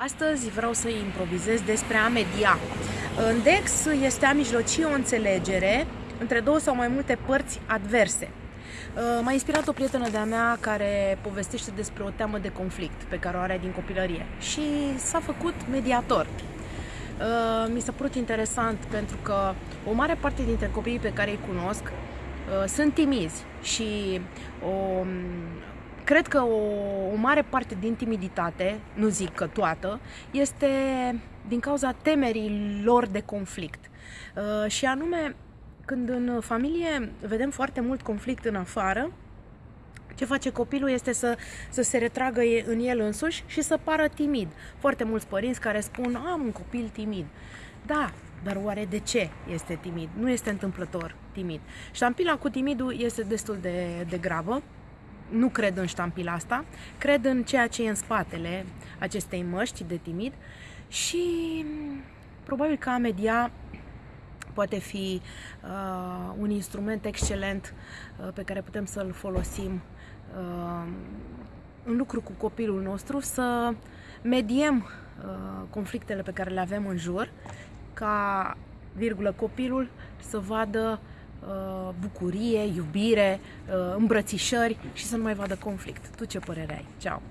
Astăzi vreau să improvizez despre a media. În DEX este a mijlocie o înțelegere între două sau mai multe părți adverse. Uh, m-a inspirat o prietenă de-a mea care povestește despre o teamă de conflict pe care o are din copilărie și s-a făcut mediator. Uh, mi s-a părut interesant pentru că o mare parte dintre copiii pe care îi cunosc uh, sunt timizi și o cred că o, o mare parte din timiditate, nu zic că toată, este din cauza temerii lor de conflict. Uh, și anume, când în familie vedem foarte mult conflict în afară, ce face copilul este să, să se retragă în el însuși și să pară timid. Foarte mulți părinți care spun, am un copil timid. Da, dar oare de ce este timid? Nu este întâmplător timid. Ștampila cu timidul este destul de, de gravă nu cred în ștampila asta, cred în ceea ce e în spatele acestei măști de timid și probabil că a media poate fi uh, un instrument excelent uh, pe care putem să-l folosim uh, în lucru cu copilul nostru, să mediem uh, conflictele pe care le avem în jur, ca, virgulă, copilul să vadă Uh, bucurie, iubire, uh, îmbrățișări și să nu mai vadă conflict. Tu ce părere ai? Ceau!